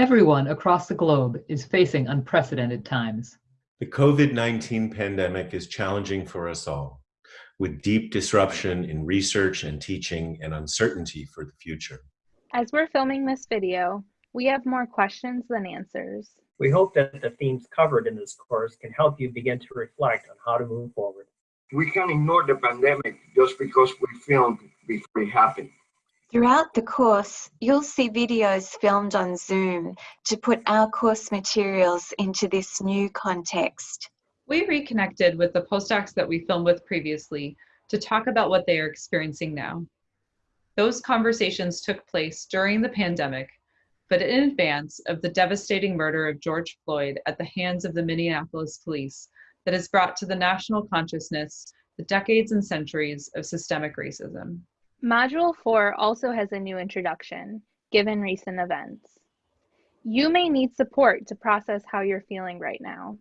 Everyone across the globe is facing unprecedented times. The COVID-19 pandemic is challenging for us all, with deep disruption in research and teaching and uncertainty for the future. As we're filming this video, we have more questions than answers. We hope that the themes covered in this course can help you begin to reflect on how to move forward. We can't ignore the pandemic just because we filmed before it happened. Throughout the course, you'll see videos filmed on Zoom to put our course materials into this new context. We reconnected with the postdocs that we filmed with previously to talk about what they are experiencing now. Those conversations took place during the pandemic, but in advance of the devastating murder of George Floyd at the hands of the Minneapolis police that has brought to the national consciousness the decades and centuries of systemic racism. Module 4 also has a new introduction, given recent events. You may need support to process how you're feeling right now.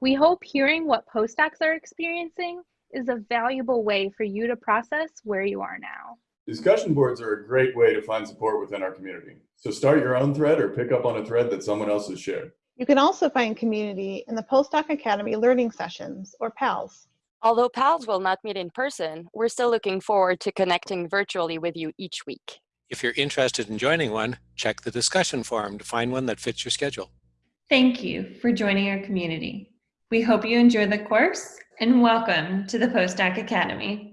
We hope hearing what postdocs are experiencing is a valuable way for you to process where you are now. Discussion boards are a great way to find support within our community. So start your own thread or pick up on a thread that someone else has shared. You can also find community in the Postdoc Academy Learning Sessions, or PALS. Although PALS will not meet in person, we're still looking forward to connecting virtually with you each week. If you're interested in joining one, check the discussion forum to find one that fits your schedule. Thank you for joining our community. We hope you enjoy the course and welcome to the Postdoc Academy.